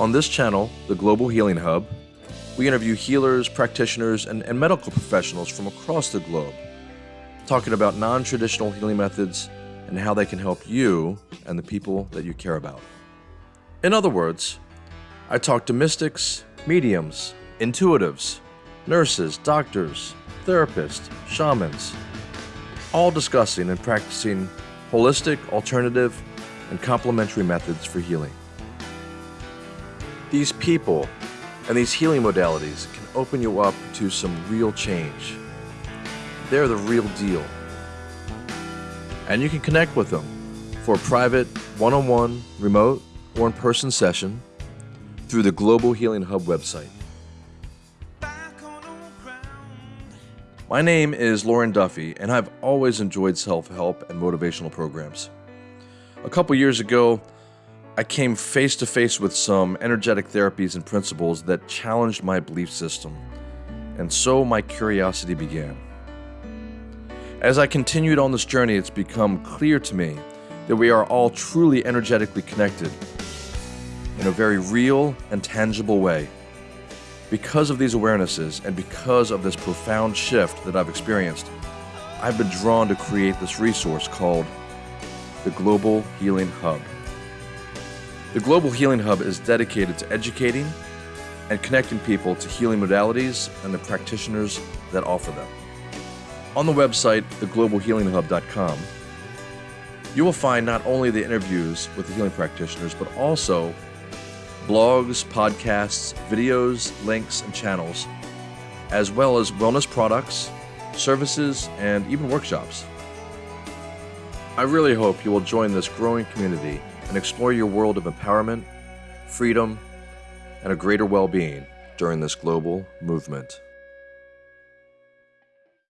On this channel, the Global Healing Hub, we interview healers, practitioners, and, and medical professionals from across the globe, talking about non traditional healing methods and how they can help you and the people that you care about. In other words, I talk to mystics, mediums, intuitives, nurses, doctors, therapists, shamans, all discussing and practicing holistic, alternative, and complementary methods for healing. These people and these healing modalities can open you up to some real change. They're the real deal. And you can connect with them for a private, one on one, remote, or in person session through the Global Healing Hub website. My name is Lauren Duffy, and I've always enjoyed self help and motivational programs. A couple years ago, I came face to face with some energetic therapies and principles that challenged my belief system, and so my curiosity began. As I continued on this journey, it's become clear to me that we are all truly energetically connected in a very real and tangible way. Because of these awarenesses and because of this profound shift that I've experienced, I've been drawn to create this resource called the Global Healing Hub. The Global Healing Hub is dedicated to educating and connecting people to healing modalities and the practitioners that offer them. On the website, theglobalhealinghub.com, you will find not only the interviews with the healing practitioners, but also blogs, podcasts, videos, links, and channels, as well as wellness products, services, and even workshops. I really hope you will join this growing community and explore your world of empowerment, freedom, and a greater well being during this global movement.